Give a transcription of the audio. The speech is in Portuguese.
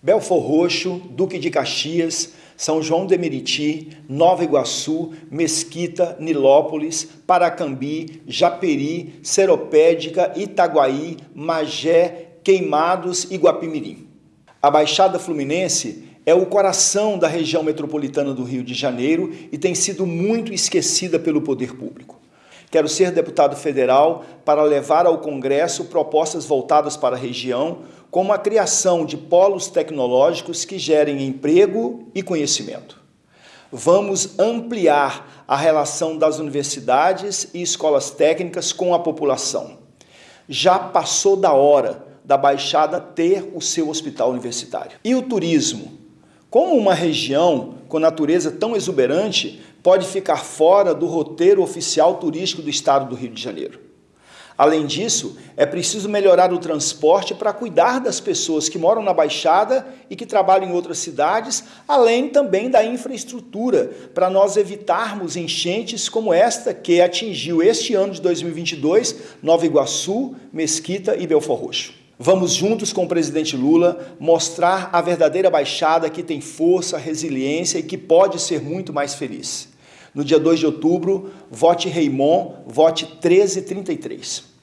Belfor Roxo, Duque de Caxias, São João de Meriti, Nova Iguaçu, Mesquita, Nilópolis, Paracambi, Japeri, Seropédica, Itaguaí, Magé, Queimados e Guapimirim. A Baixada Fluminense é o coração da região metropolitana do Rio de Janeiro e tem sido muito esquecida pelo poder público. Quero ser deputado federal para levar ao Congresso propostas voltadas para a região, como a criação de polos tecnológicos que gerem emprego e conhecimento. Vamos ampliar a relação das universidades e escolas técnicas com a população. Já passou da hora da Baixada ter o seu hospital universitário. E o turismo? Como uma região com natureza tão exuberante pode ficar fora do roteiro oficial turístico do estado do Rio de Janeiro? Além disso, é preciso melhorar o transporte para cuidar das pessoas que moram na Baixada e que trabalham em outras cidades, além também da infraestrutura, para nós evitarmos enchentes como esta que atingiu este ano de 2022 Nova Iguaçu, Mesquita e Belfor Roxo. Vamos juntos com o presidente Lula mostrar a verdadeira Baixada que tem força, resiliência e que pode ser muito mais feliz. No dia 2 de outubro, vote Raimon, vote 1333.